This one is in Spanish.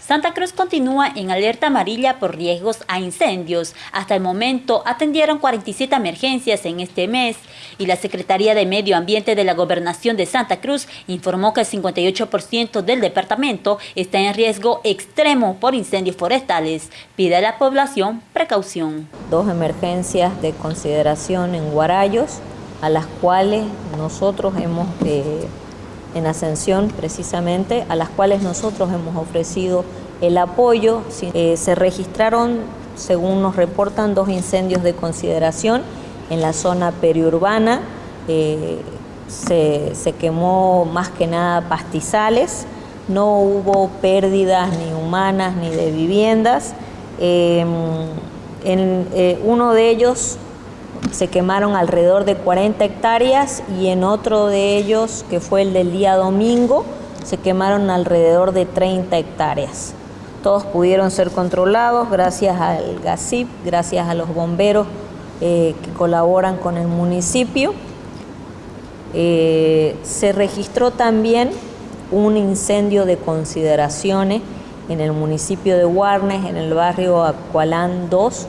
Santa Cruz continúa en alerta amarilla por riesgos a incendios. Hasta el momento atendieron 47 emergencias en este mes y la Secretaría de Medio Ambiente de la Gobernación de Santa Cruz informó que el 58% del departamento está en riesgo extremo por incendios forestales. Pide a la población precaución. Dos emergencias de consideración en Guarayos, a las cuales nosotros hemos... Eh, en Ascensión precisamente, a las cuales nosotros hemos ofrecido el apoyo. Eh, se registraron, según nos reportan, dos incendios de consideración en la zona periurbana. Eh, se, quemó más que nada pastizales, no hubo pérdidas ni humanas ni de viviendas. Em, en eh, uno de ellos se quemaron alrededor de 40 hectáreas y en otro de ellos, que fue el del día domingo, se quemaron alrededor de 30 hectáreas. Todos pudieron ser controlados gracias al GASIP, gracias a los bomberos eh, que colaboran con el municipio. Eh, se registró también un incendio de consideraciones en el municipio de Guarnes, en el barrio Acualán 2,